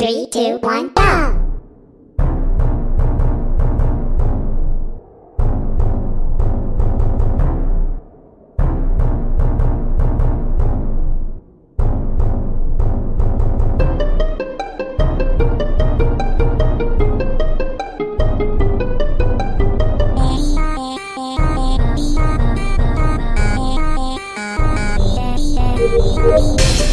Three, two, one, go! Thank.